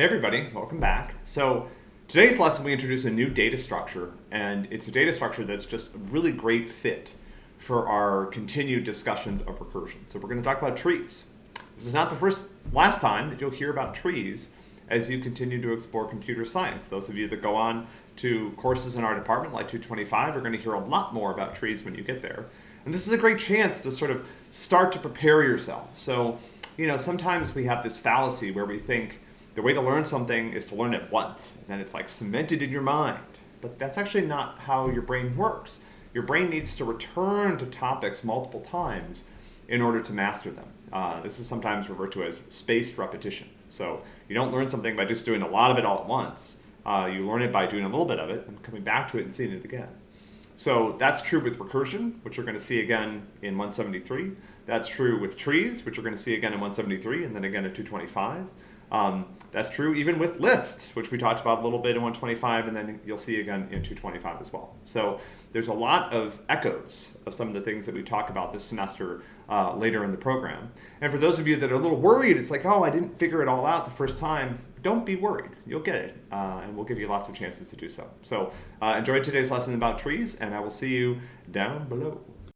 Hey everybody, welcome back. So today's lesson we introduce a new data structure and it's a data structure that's just a really great fit for our continued discussions of recursion. So we're going to talk about trees. This is not the first, last time that you'll hear about trees as you continue to explore computer science. Those of you that go on to courses in our department like 225 are going to hear a lot more about trees when you get there. And this is a great chance to sort of start to prepare yourself. So, you know, sometimes we have this fallacy where we think, the way to learn something is to learn it once, and then it's like cemented in your mind. But that's actually not how your brain works. Your brain needs to return to topics multiple times in order to master them. Uh, this is sometimes referred to as spaced repetition. So you don't learn something by just doing a lot of it all at once. Uh, you learn it by doing a little bit of it and coming back to it and seeing it again. So that's true with recursion, which we're going to see again in 173. That's true with trees, which we're going to see again in 173 and then again in 225. Um, that's true even with lists, which we talked about a little bit in 125, and then you'll see again in 225 as well. So there's a lot of echoes of some of the things that we talk about this semester uh, later in the program. And for those of you that are a little worried, it's like, oh, I didn't figure it all out the first time. Don't be worried. You'll get it, uh, and we'll give you lots of chances to do so. So uh, enjoy today's lesson about trees, and I will see you down below.